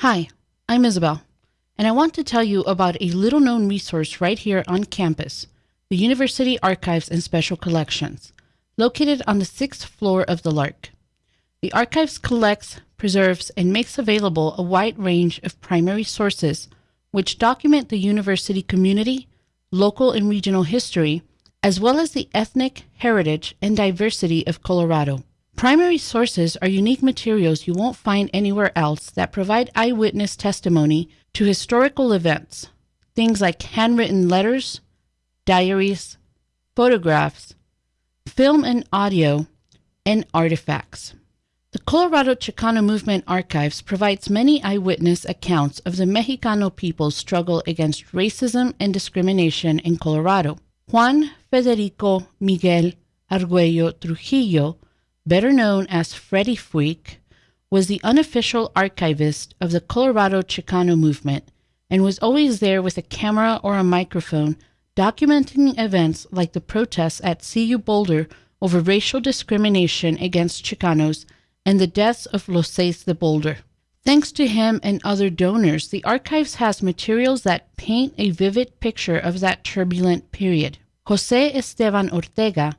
Hi, I'm Isabel, and I want to tell you about a little known resource right here on campus the University Archives and Special Collections, located on the sixth floor of the LARC. The archives collects, preserves, and makes available a wide range of primary sources which document the university community, local and regional history, as well as the ethnic, heritage, and diversity of Colorado. Primary sources are unique materials you won't find anywhere else that provide eyewitness testimony to historical events, things like handwritten letters, diaries, photographs, film and audio, and artifacts. The Colorado Chicano Movement Archives provides many eyewitness accounts of the Mexicano people's struggle against racism and discrimination in Colorado. Juan Federico Miguel Arguello Trujillo, better known as Freddie Freak, was the unofficial archivist of the Colorado Chicano movement and was always there with a camera or a microphone documenting events like the protests at CU Boulder over racial discrimination against Chicanos and the deaths of Los Seis de Boulder. Thanks to him and other donors, the archives has materials that paint a vivid picture of that turbulent period. Jose Esteban Ortega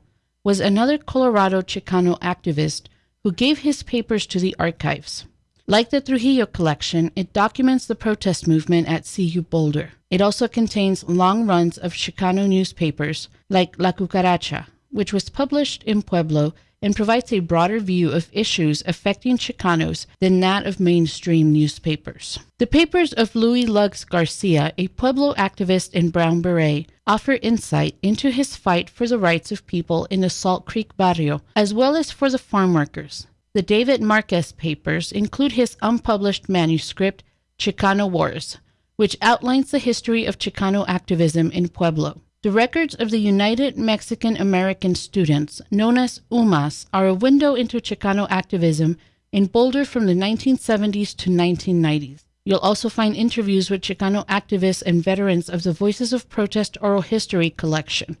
was another Colorado Chicano activist who gave his papers to the archives. Like the Trujillo collection, it documents the protest movement at CU Boulder. It also contains long runs of Chicano newspapers like La Cucaracha, which was published in Pueblo and provides a broader view of issues affecting Chicanos than that of mainstream newspapers. The papers of Louis Luggs Garcia, a Pueblo activist and Brown Beret, offer insight into his fight for the rights of people in the Salt Creek barrio, as well as for the farm workers. The David Marquez papers include his unpublished manuscript, Chicano Wars, which outlines the history of Chicano activism in Pueblo. The records of the United Mexican American Students, known as UMAS, are a window into Chicano activism in Boulder from the 1970s to 1990s. You'll also find interviews with Chicano activists and veterans of the Voices of Protest Oral History collection,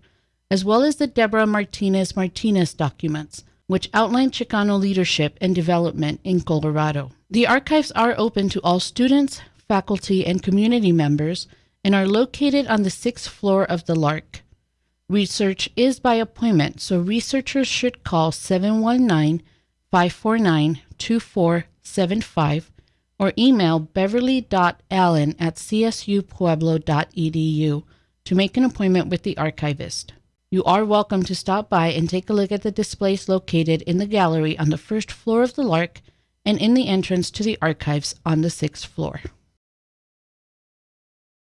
as well as the Deborah Martinez Martinez documents, which outline Chicano leadership and development in Colorado. The archives are open to all students, faculty, and community members and are located on the sixth floor of the LARC. Research is by appointment, so researchers should call 719 549 2475 or email beverly.allen at csupueblo.edu to make an appointment with the archivist. You are welcome to stop by and take a look at the displays located in the gallery on the first floor of the LARC and in the entrance to the archives on the sixth floor.